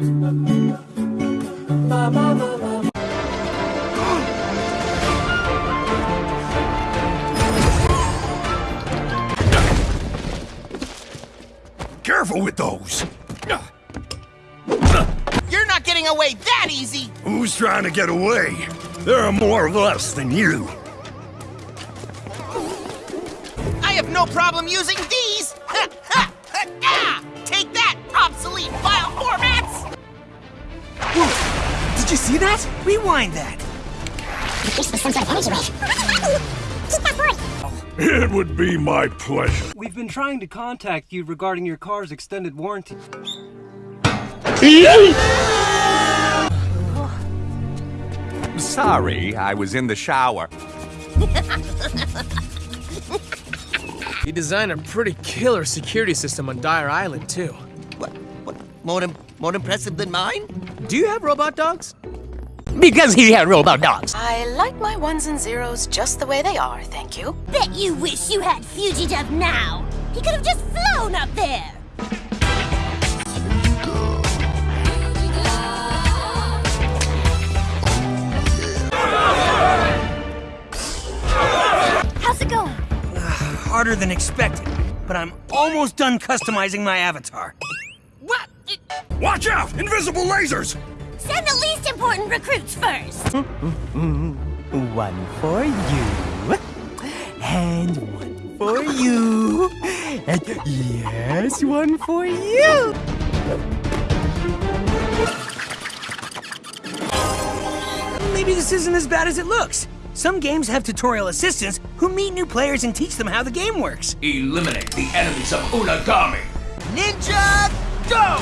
Careful with those! You're not getting away that easy! Who's trying to get away? There are more of us than you. I have no problem using these! Ah! Take that, obsolete file formats! Did you see that? Rewind that. It would be my pleasure. We've been trying to contact you regarding your car's extended warranty. Sorry, I was in the shower. You designed a pretty killer security system on Dyer Island, too. What? What? More, im- more impressive than mine? Do you have robot dogs? Because he had robot dogs. I like my ones and zeros just the way they are, thank you. Bet you wish you had Fugidove now. He could have just flown up there. How's it going? Harder than expected, but I'm almost done customizing my avatar. What? Watch out! Invisible lasers! Send the least important recruits first. One for you. And one for you. And yes, one for you. Maybe this isn't as bad as it looks. Some games have tutorial assistants who meet new players and teach them how the game works. Eliminate the enemies of Unagami. Ninja, go!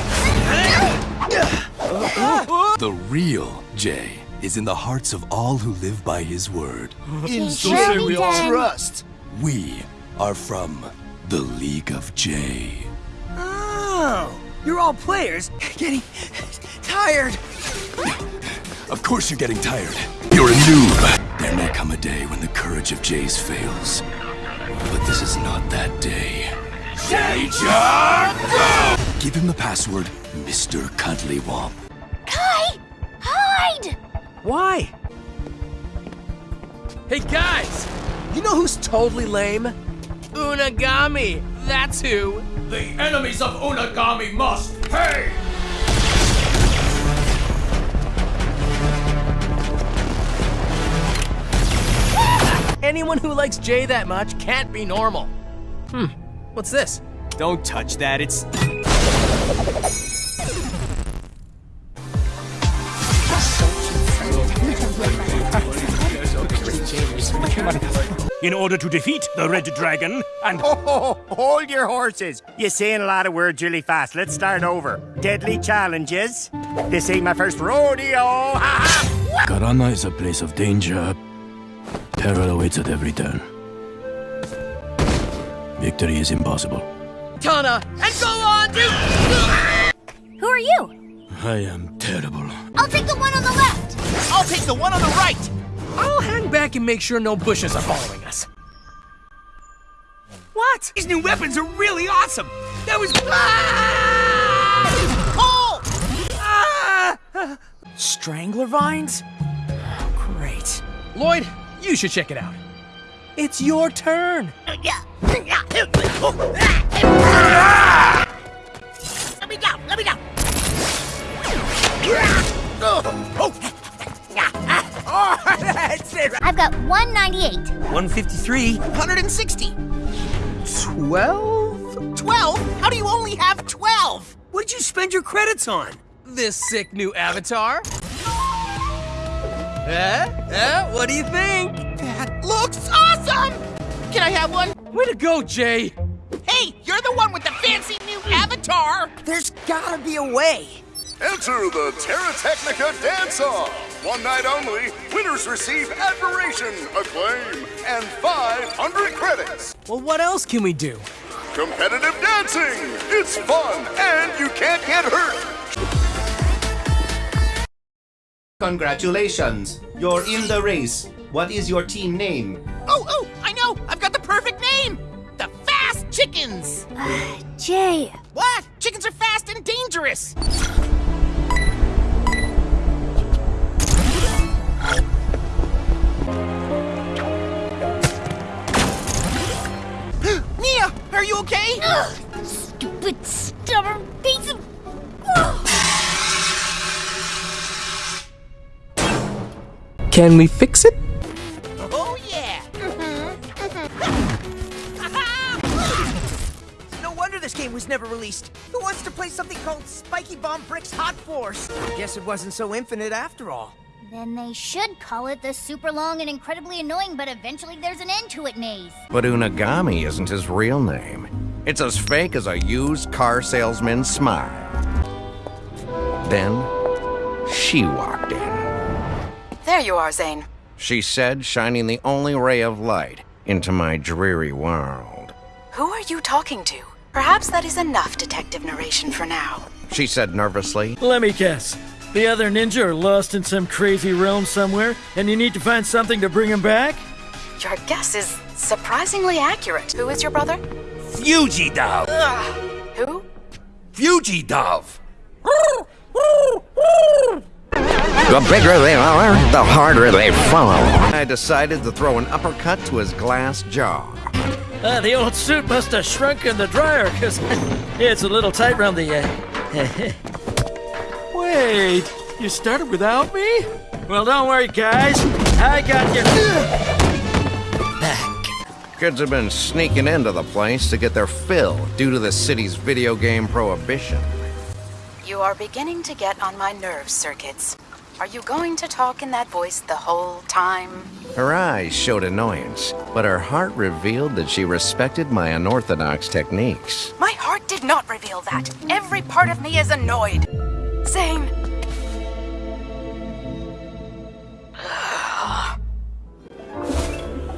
The real Jay is in the hearts of all who live by his word. In so we all Trust. We are from the League of Jay. Oh, you're all players getting tired. Of course you're getting tired. You're a noob. There may come a day when the courage of Jays fails. But this is not that day. Jay Give him the password, Mr. Cuddlywomp. Kai, hide! Why? Hey, guys! You know who's totally lame? Unagami! That's who! The enemies of Unagami must pay! Anyone who likes Jay that much can't be normal. Hmm, what's this? Don't touch that. It's In order to defeat the Red Dragon and Oh, hold your horses. You're saying a lot of words really fast. Let's start over. Deadly challenges. This ain't my first rodeo. Karana is a place of danger. Peril awaits at every turn. Victory is impossible. Tana, and go on to. Who are you? I am terrible. I'll take the one on the left. I'll take the one on the right! I'll hang back and make sure no bushes are following us. What? These new weapons are really awesome. That was. Pull! Ah! Strangler vines? Great. Lloyd, you should check it out. It's your turn. Let me go, Let me down! I've got 198. 153. 160! 12? 12? How do you only have 12? What did you spend your credits on? This sick new avatar? Eh? Eh? What do you think? That looks awesome! Can I have one? Way to go, Jay! Hey, you're the one with the fancy new avatar! There's gotta be a way. Enter the Terra Technica Dance-Off! One night only, winners receive admiration, acclaim, and 500 credits! Well, what else can we do? Competitive dancing! It's fun, and you can't get hurt! Congratulations! You're in the race. What is your team name? Oh, oh, I know! I've got the perfect name! The Fast Chickens! Jay. What? Chickens are fast and dangerous! Are you okay? Ugh, stupid, stubborn piece of... Can we fix it? Oh yeah! No wonder this game was never released. Who wants to play something called Spiky Bomb Bricks Hot Force? Guess it wasn't so infinite after all. Then they should call it the super long and incredibly annoying, but eventually there's an end to it maze. But Unagami isn't his real name. It's as fake as a used car salesman's smile. Then, she walked in. There you are, Zane. She said, shining the only ray of light into my dreary world. Who are you talking to? Perhaps that is enough detective narration for now. She said nervously. Let me guess. The other ninja are lost in some crazy realm somewhere, and you need to find something to bring them back? Your guess is surprisingly accurate. Who is your brother? Fugidove! Ugh. Who? Fugidove! The bigger they are, the harder they fall. I decided to throw an uppercut to his glass jaw. Uh, the old suit must have shrunk in the dryer, because it's a little tight round the... Uh... Wait, you started without me? Well, don't worry, guys. I got you. Back. Kids have been sneaking into the place to get their fill due to the city's video game prohibition. You are beginning to get on my nerves, Circuits. Are you going to talk in that voice the whole time? Her eyes showed annoyance, but her heart revealed that she respected my unorthodox techniques. My heart did not reveal that. Every part of me is annoyed. Zane.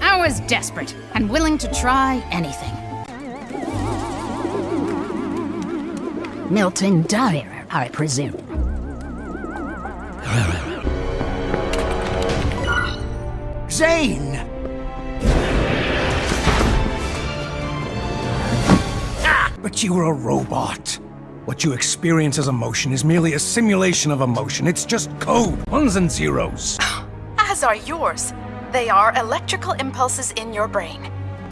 I was desperate and willing to try anything. Milton Dyer, I presume. Zane! Ah! But you were a robot. What you experience as emotion is merely a simulation of emotion. It's just code, ones and zeros. As are yours. They are electrical impulses in your brain.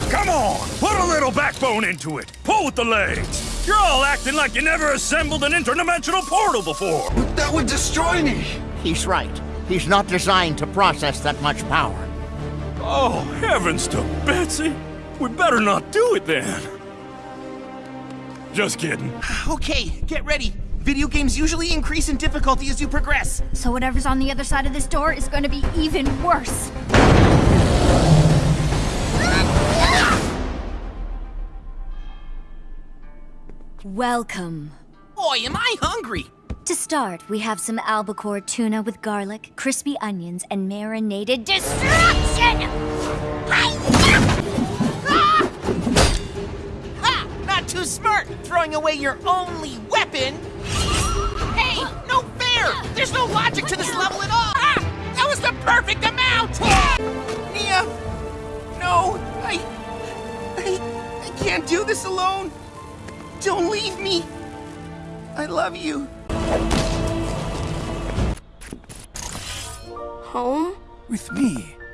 Come on! Put a little backbone into it! Pull with the legs! You're all acting like you never assembled an interdimensional portal before! That would destroy me! He's right. He's not designed to process that much power. Oh, heavens to Betsy! We better not do it then! Just kidding. Okay, get ready. Video games usually increase in difficulty as you progress. So whatever's on the other side of this door is going to be even worse. Welcome. Boy, am I hungry! To start, we have some albacore tuna with garlic, crispy onions, and marinated destruction! Too smart, throwing away your only weapon! Hey, no fair! There's no logic to this level at all! Ah! That was the perfect amount! Nya! No, I... I... I can't do this alone! Don't leave me! I love you. Home? With me.